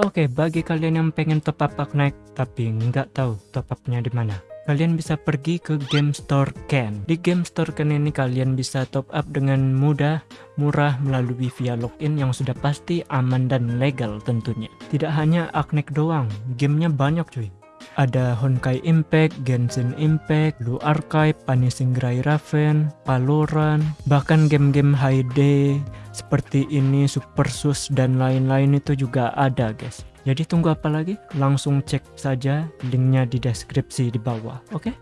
Oke, bagi kalian yang pengen top up Aknaik tapi nggak tahu top upnya di mana, kalian bisa pergi ke Game Store Ken. Di Game Store Ken ini kalian bisa top up dengan mudah, murah melalui via login yang sudah pasti aman dan legal tentunya. Tidak hanya Aknaik doang, gamenya banyak cuy ada Honkai Impact, Genshin Impact, Blue Archive, Punishing Gray Raven, Valorant, bahkan game-game HD seperti ini, Super Sus dan lain-lain itu juga ada guys. Jadi tunggu apa lagi? Langsung cek saja linknya di deskripsi di bawah, oke? Okay?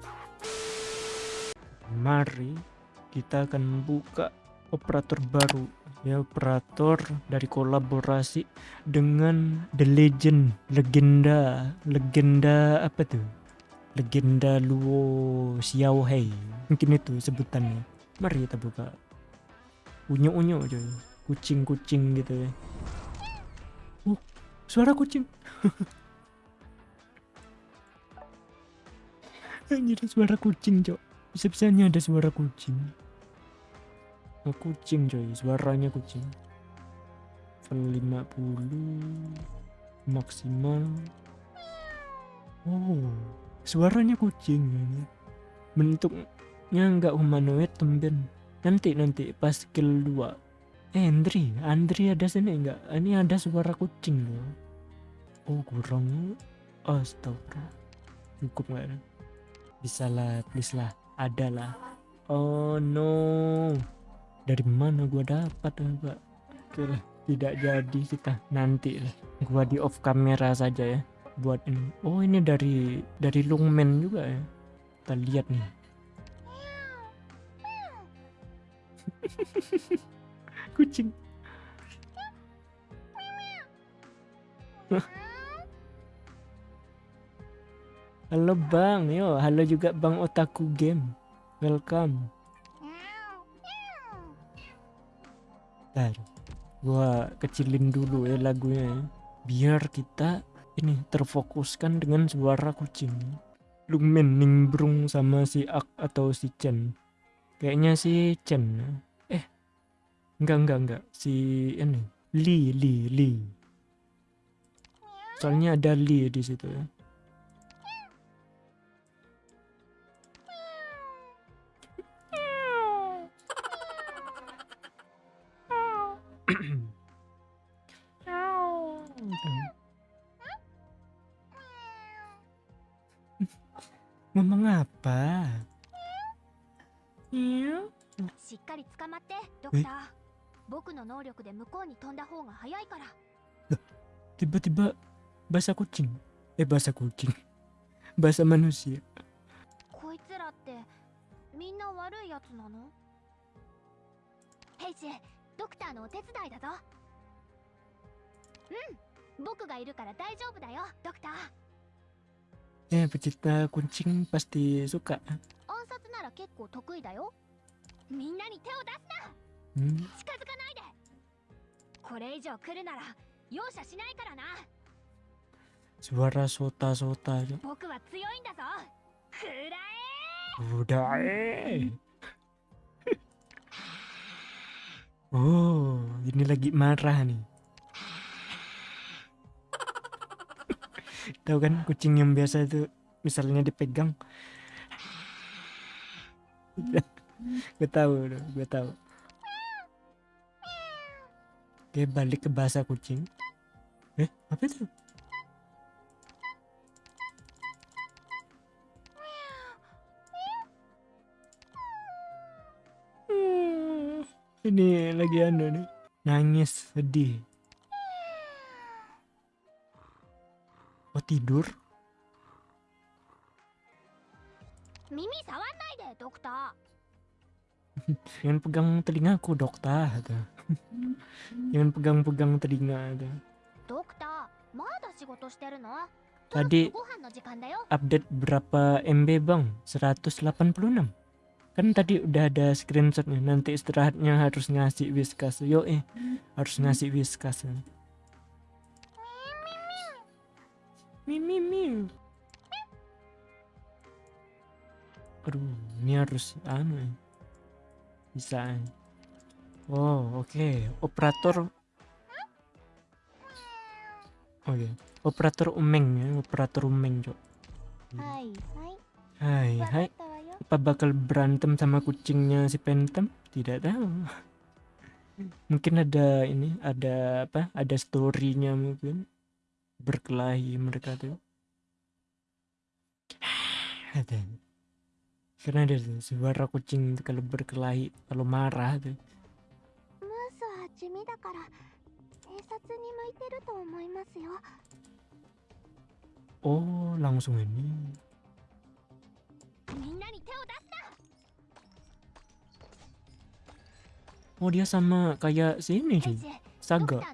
Mari kita akan buka operator baru. Ya operator dari kolaborasi dengan The Legend. Legenda legenda apa tuh? Legenda Luo Xiao Hei mungkin itu sebutannya. Mari kita buka. Unyu unyu coy kucing kucing gitu ya. Oh suara kucing. Anjir suara kucing cok. Bisa-bisanya ada suara kucing Oh, kucing coy, suaranya kucing. Level 50 maksimal. Oh, suaranya kucing. Bentuknya nggak humanoid temben. Nanti nanti pas skill 2. Eh, Andri, Andri ada sini enggak? Ini ada suara kucing loh. Oh, kurang. Astaga. Cukup nggak? Bisa lah, please lah. Ada lah. Oh no dari mana gua dapat pak? Oke lah tidak jadi kita nanti lah. Gua di off kamera saja ya buat ini. Oh ini dari dari lungmen juga ya. Kita lihat nih. Kucing. Halo bang, yo halo juga bang Otaku Game, welcome. Bentar, gua kecilin dulu ya lagunya ya. Biar kita ini terfokuskan dengan suara kucing. Lumen nimbrung sama si Ak atau si Chen. Kayaknya si Chen. Eh, enggak enggak enggak si ini Li Li Li. Soalnya ada Li di situ ya. Ngomong apa? Iya. しっかり捕まってドクター。僕の能力で向こうに飛んだ方が早いから。tiba-tiba bahasa kucing eh bahasa kucing bahasa manusia こいつらってみんな悪いやつなの？ペイジドクターのお手伝いだぞ。うん僕がいるから大丈夫だよドクター Ya, pecinta kucing pasti suka. 暗殺なら結構得意だよ。みんなに手を出すな。Hmm? 近づかないで。これ以上来るなら容赦しないからな。Suara sota-sota. 僕は強いんだぞ。くらえ。Udah Oh, ini lagi marah nih. Tahu kan kucing yang biasa itu misalnya dipegang. gue tahu, gue tahu. Oke, balik ke bahasa kucing. Eh, apa itu? ini lagi anu nih nangis sedih oh tidur? Mimi sawanai deh dokter jangan pegang telingaku dokter jangan pegang-pegang telinga dokter tadi update berapa MB bang? 186 kan tadi udah ada screenshotnya nanti istirahatnya harus ngasih whiskas. Yo eh harus ngasih whiskas Mimi mimi. Aduh, ini harus anu. Ya. Bisa. Ya. Oh, oke. Okay. Operator Oke. Okay. Operator umeng ya, operator umeng, Cok. Hai, hai. Hai, hai. Apa bakal berantem sama kucingnya si Pentem? Tidak tahu mungkin ada ini ada apa ada storynya mungkin berkelahi mereka tuh karena ada tuh, suara kucing kalau berkelahi kalau marah tuh Oh, langsung ini. Oh, dia sama kayak sini cuy. Saga.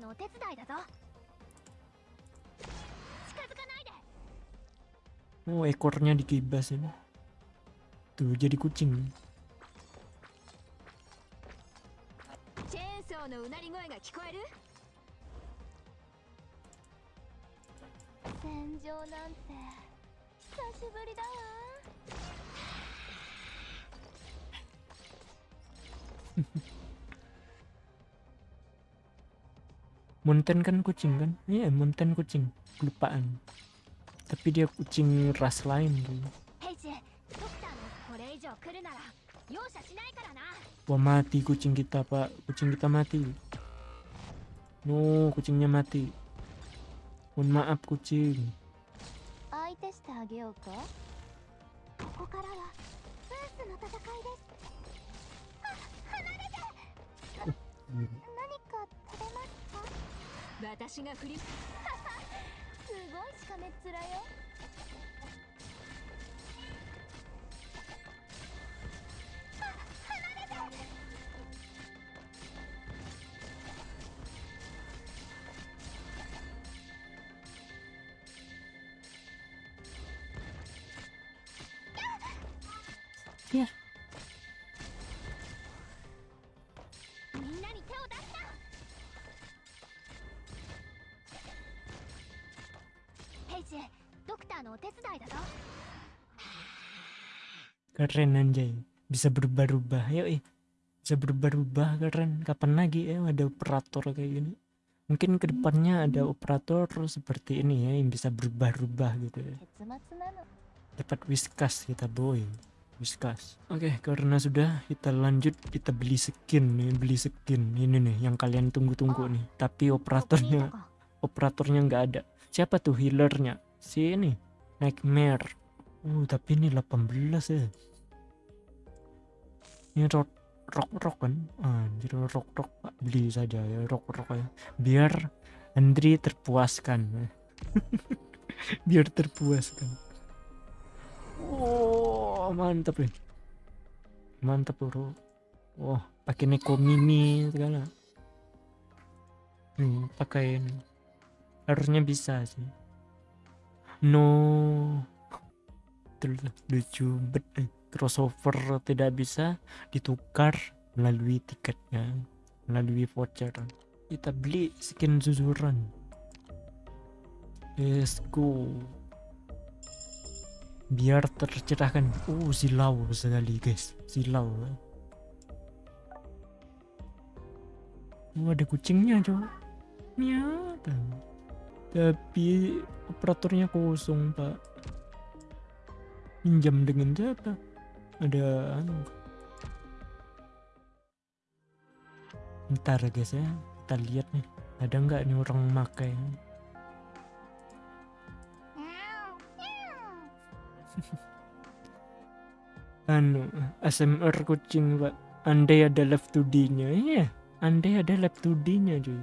Oh ekornya dikibas ini. Tuh jadi kucing. Munten kan kucing kan? Iya, yeah, Munten kucing. Kelupaan tapi dia kucing ras lain dulu wah mati kucing kita pak. Kucing kita mati. No kucingnya mati. Mohon maaf kucing. Oh. ごいしかめっ面よ。み keren anjay. Bisa berubah-ubah yuk eh. bisa berubah-ubah keren. Kapan lagi ya eh, ada operator kayak gini. Mungkin ke depannya ada operator seperti ini ya yang bisa berubah-ubah gitu ya. Dapat whiskas kita boy. Whiskas. Oke okay, karena sudah kita lanjut. Kita beli skin nih beli skin. Ini nih yang kalian tunggu-tunggu nih. Tapi operatornya operatornya nggak ada. Siapa tuh healernya? Si ini nightmare uh tapi ini 18 ya ini rock rock rock kan anjir rock rock Pak. beli saja ya rock rock ya biar Andri terpuaskan biar terpuaskan Oh, mantap nih. Mantap, Bro. Wah, pakai Neko Mini segala. Hmm, pakai. Harusnya bisa sih. No. Betul, lucu bet. eh. Crossover tidak bisa ditukar melalui tiketnya, melalui voucher. Kita beli skin zuzuran. Let's go biar tercerahkan oh silau sekali guys silau oh ada kucingnya coba miau tapi operatornya kosong pak pinjam dengan siapa ada anu ntar guys ya kita lihat nih. Ada nggak nih orang makai? Anu ASMR kucing pak. Andai ada left 2D nya iya. Andai ada left 2D nya cuy